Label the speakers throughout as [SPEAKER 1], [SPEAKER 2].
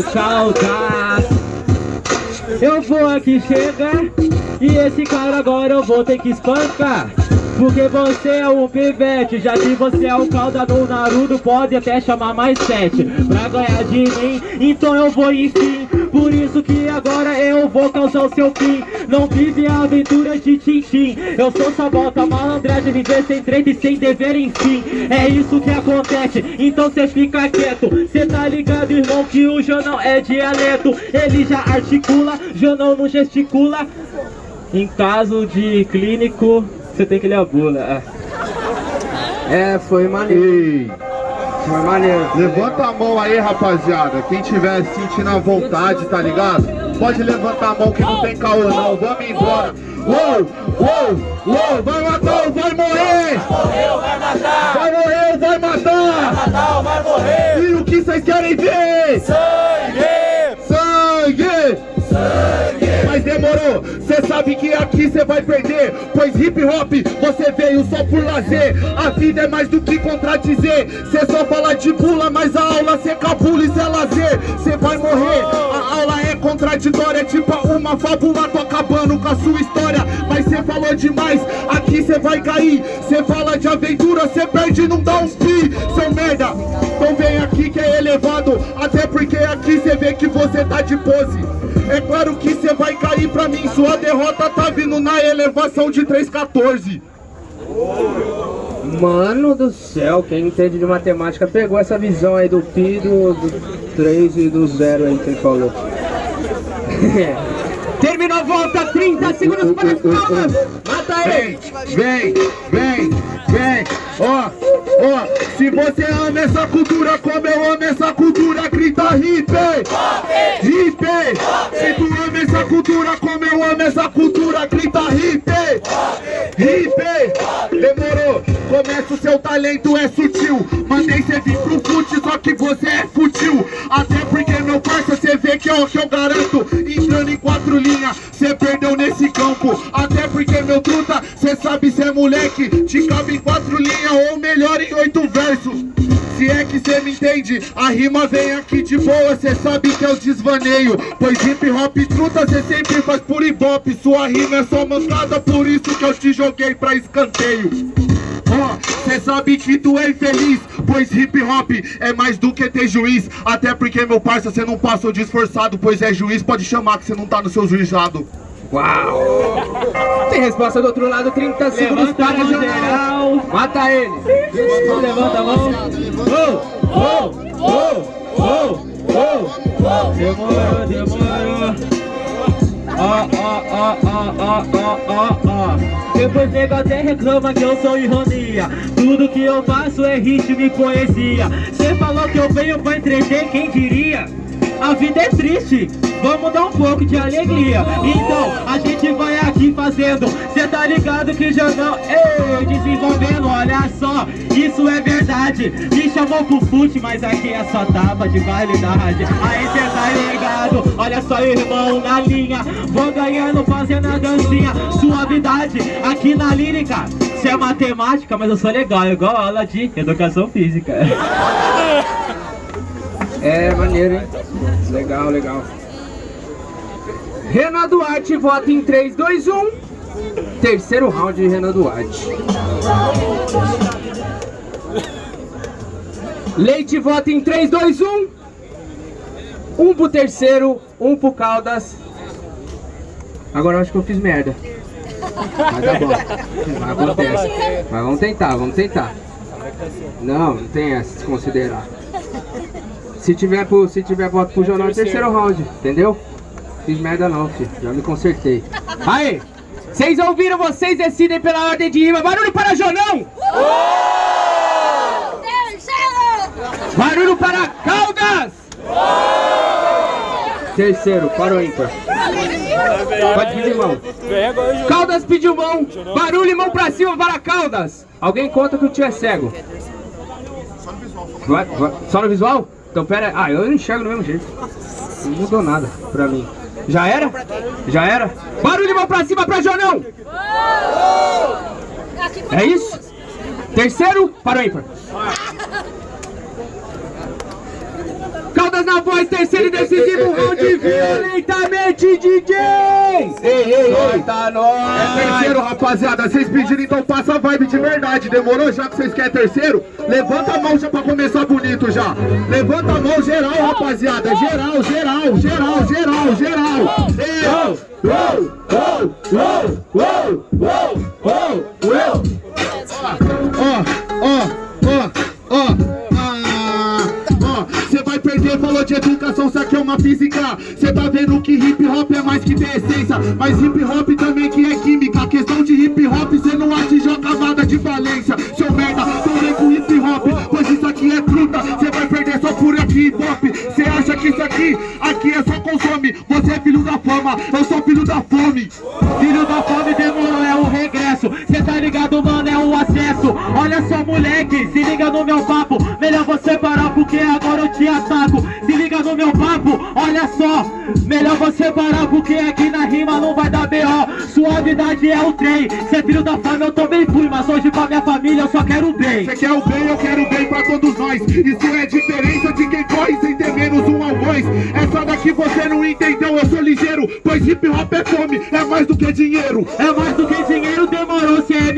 [SPEAKER 1] tchau, tchau. Eu vou aqui chegar e esse cara agora eu vou ter que espancar. Porque você é um pivete Já que você é o calda do Naruto Pode até chamar mais sete Pra ganhar de mim Então eu vou enfim Por isso que agora eu vou causar o seu fim. Não vive a aventura de Tintim. Eu sou sabota malandragem Viver sem treta e sem dever enfim. É isso que acontece Então cê fica quieto. Cê tá ligado irmão que o Janão é dialeto. Ele já articula Janão não gesticula. Em caso de clínico, você tem que ler a bula.
[SPEAKER 2] É, foi maneiro. Foi maneiro.
[SPEAKER 3] Levanta a mão aí, rapaziada. Quem tiver sentindo a vontade, tá ligado? Pode levantar a mão que não tem caô não. Vamos embora. Uou, uou, uou. Vai matar ou vai morrer?
[SPEAKER 4] Vai morrer ou vai matar?
[SPEAKER 3] Vai morrer ou vai matar?
[SPEAKER 4] Vai matar ou vai morrer?
[SPEAKER 3] E o que vocês querem ver? Cê sabe que aqui cê vai perder Pois hip hop você veio só por lazer. A vida é mais do que contradizer. Cê só fala de pula, mas a aula cê cabula e cê é lazer. Cê vai morrer, a aula é contraditória é Tipo uma fábula, tô acabando com a sua história. Mas cê falou demais, aqui cê vai cair. Cê fala de aventura, cê perde e não dá um pi vê que você tá de pose é claro que cê vai cair pra mim Sua derrota tá vindo na elevação de 314
[SPEAKER 2] Mano do céu, quem entende de matemática pegou essa visão aí do pi, do, do 3 e do 0 aí que ele falou. Terminou a volta, 30 segundos para as palmas. Mata ele.
[SPEAKER 3] Vem, vem, vem, ó, ó Se você ama essa cultura como eu amo essa cultura Grita hip, hip Se tu ama essa cultura como eu amo essa cultura Grita hip, hip. Demorou, começa o seu talento é sutil. Mandei cê vir pro fute, só que você é futil Até porque meu parça cê vê que eu, que eu garanto Te cabe em quatro linhas ou melhor em oito versos. Se é que cê me entende, a rima vem aqui de boa, cê sabe que é o desvaneio. Pois hip hop truta cê sempre faz por ibope. Sua rima é só mancada, por isso que eu te joguei pra escanteio. Ó, oh, cê sabe que tu é infeliz Pois hip hop é mais do que ter juiz. Até porque meu parça, cê não passou de esforçado Pois é juiz, pode chamar que cê não tá no seu juizado
[SPEAKER 2] Uau! Tem resposta do outro lado, 30 segundos
[SPEAKER 1] Levanta
[SPEAKER 2] para geral. Mata ele.
[SPEAKER 1] Levanta a mão. Oh, oh, oh, oh, oh. Demorou, demorou. Ó, ó, ó, ó, ó, ó, ó, ó. Depois nego até reclama que eu sou ironia Tudo que eu faço é ritmo e poesia Cê falou que eu venho pra entreter, quem diria? A vida é triste, vamos dar um pouco de alegria. Então, a gente vai aqui fazendo. Cê tá ligado que já não... Ei, desenvolvendo, olha só. Isso é verdade. Me chamou pro fute, mas aqui é só tapa de validade. Aí cê tá ligado, olha só irmão na linha. Vou ganhando fazendo a dancinha. Suavidade, aqui na lírica. Cê é matemática, mas eu sou legal Igual aula de educação física
[SPEAKER 2] É, maneiro, hein? Legal, legal. Renan Duarte vota em 3, 2, 1. Terceiro round de Renan Duarte. Leite vota em 3, 2, 1. Um pro terceiro, um pro Caldas. Agora eu acho que eu fiz merda. Mas tá bom. Acontece. Mas vamos tentar, vamos tentar. Não, não tem essa, se considerar. Se tiver, pro, se tiver voto pro jornal, é terceiro round, entendeu? Fiz merda não, filho. Já me consertei. Aí! Vocês ouviram? Vocês decidem pela ordem de rima. Barulho para Jonão! Barulho para Caldas! Terceiro, para o ímpar. Pode pedir mão. Caldas pediu mão. Barulho e mão pra cima para Caldas. Alguém conta que o tio é cego. Vai, vai. Só no visual? Então pera aí. Ah, eu enxergo do mesmo jeito. Não mudou nada pra mim. Já era? Já era? Barulho de mão pra cima pra Jonão! É isso? Terceiro para o ímpar.
[SPEAKER 1] Caldas na voz, terceiro
[SPEAKER 3] É terceiro, rapaziada. Vocês pediram, então passa a vibe de verdade. Demorou já que vocês querem terceiro? Levanta a mão já pra começar bonito já. Levanta a mão geral, rapaziada. Geral, geral, geral, geral, geral. Uou! Uou! Uou! Uou! Ó, ó, ó, ó, ó. Você vai perder, falou de educação, isso aqui é uma física. Cê tá vendo que hip hop é mais que ter essência, mas hip hop também que é química. Questão de hip hop, cê não atingiu a camada de valência. Seu merda, tô com hip hop, pois isso aqui é fruta. Cê vai perder só por aqui hip hop. Cê acha que isso aqui, aqui é só consome. Você é filho da fama, eu sou filho da fome.
[SPEAKER 1] Melhor você parar, porque agora eu te ataco. Se liga no meu papo, olha só. Melhor você parar, porque aqui na rima não vai dar B.O. Suavidade é o trem. Cê filho da fama, eu também fui Mas hoje pra minha família eu só quero o bem.
[SPEAKER 3] Você quer o bem, eu quero o bem pra todos nós. Isso é diferença de quem corre sem ter menos um algoz. Essa daqui você não entendeu, eu sou ligeiro Pois hip hop é fome, é mais do que dinheiro.
[SPEAKER 1] É mais do que dinheiro,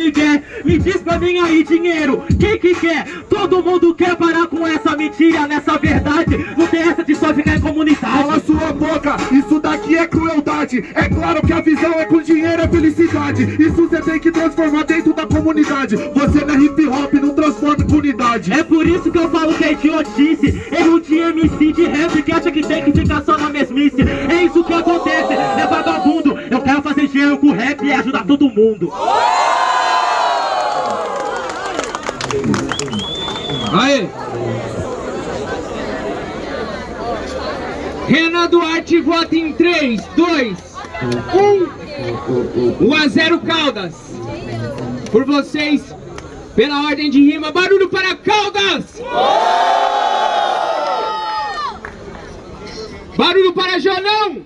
[SPEAKER 1] Miguel Me diz pra mim aí, dinheiro, quem que quer? Todo mundo quer parar com essa mentira, nessa verdade. Não tem essa de só ficar em comunidade.
[SPEAKER 3] Cala sua boca, isso daqui é crueldade. É claro que a visão é com dinheiro é felicidade. Isso você tem que transformar dentro da comunidade. Você não é hip hop, não transforma em comunidade.
[SPEAKER 1] É por isso que eu falo que é idiotice. Erro de MC de rap que acha que tem que ficar só na mesmice. É isso que acontece, é vagabundo. Eu quero fazer dinheiro com rap e ajudar todo mundo
[SPEAKER 2] Aí. Renan Duarte vota em 3, 2, 1. 1 a 0 Caldas. Por vocês, pela ordem de rima, barulho para Caldas! Barulho para Jonão!